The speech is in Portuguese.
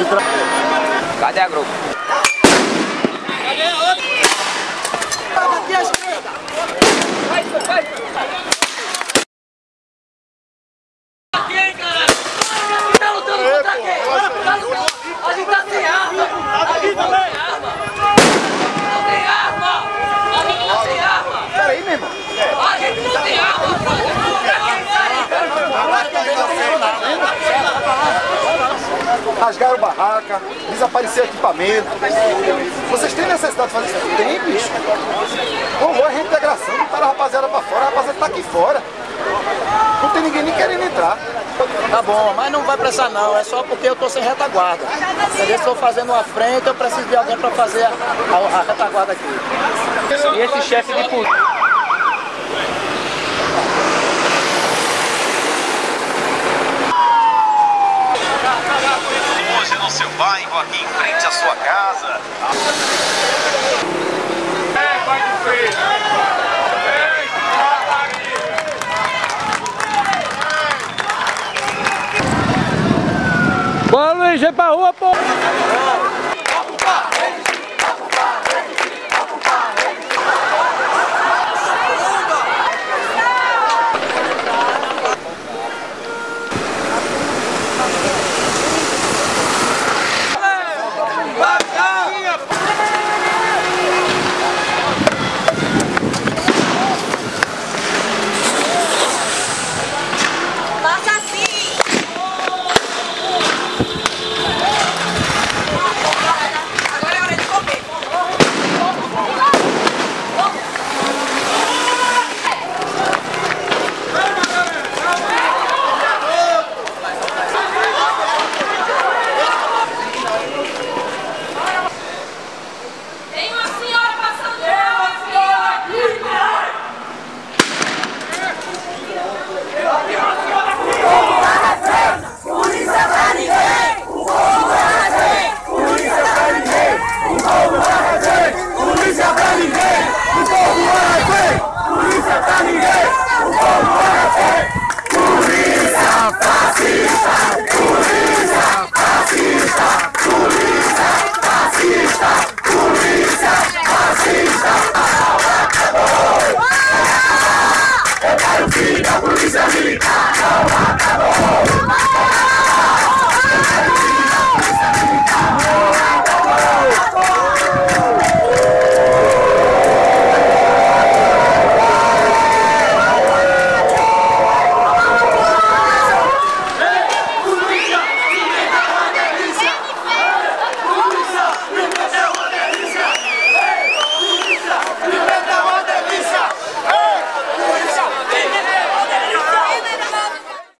Cadê a grupo? A gente tá sem arma! A gente tá sem arma! Não tem arma! A gente tá sem arma! Peraí, meu irmão. A gente não tem arma! Rasgaram barraca, desapareceu equipamento. Vocês têm necessidade de fazer isso? Tem, bicho. Rolou a reintegração, botaram a rapaziada pra fora, a rapaziada tá aqui fora. Não tem ninguém nem querendo entrar. Tá bom, mas não vai precisar não, é só porque eu tô sem retaguarda. Entendeu? Estou fazendo uma frente, eu preciso de alguém para fazer a, a, a retaguarda aqui. E esse chefe de polícia? Seu bairro, aqui em frente à sua casa. Bora, Luiz, vem pra rua, pô!